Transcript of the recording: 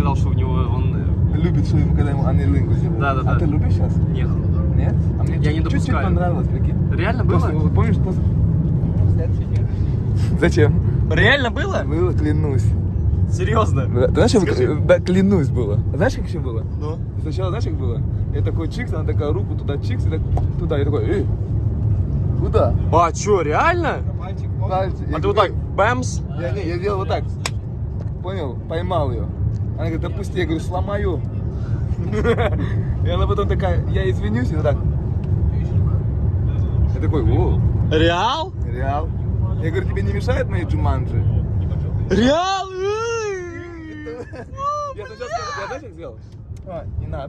сказал, что у него он... э, Любит, что ему, когда ему анилингу сделают. Да, да, А да. ты любишь сейчас? Нет. Нет? А мне Я не чуть- чуть-чуть допускаю. понравилось, прикинь. Реально было? Вот помнишь, после... Зачем? Реально было? Было, клянусь. Серьезно? Да, Ты знаешь, как- Скажи. да, клянусь было. А Знаешь, как еще было? Ну? Сначала, знаешь, как было? Я такой чикс, она такая руку туда чикс, и так туда. Я такой, эй, куда? А, что, реально? Пальцы. Я А ты вот так, бэмс? Я, не, я делал вот так. Понял? Поймал ее. Она говорит, допусти. Я говорю, сломаю. И она потом такая, я извинюсь, и вот так. Я такой, о, Реал? реал. Я говорю, тебе не мешает мои джуманджи? Реал? Я сначала сказал, я сделал? А, не надо.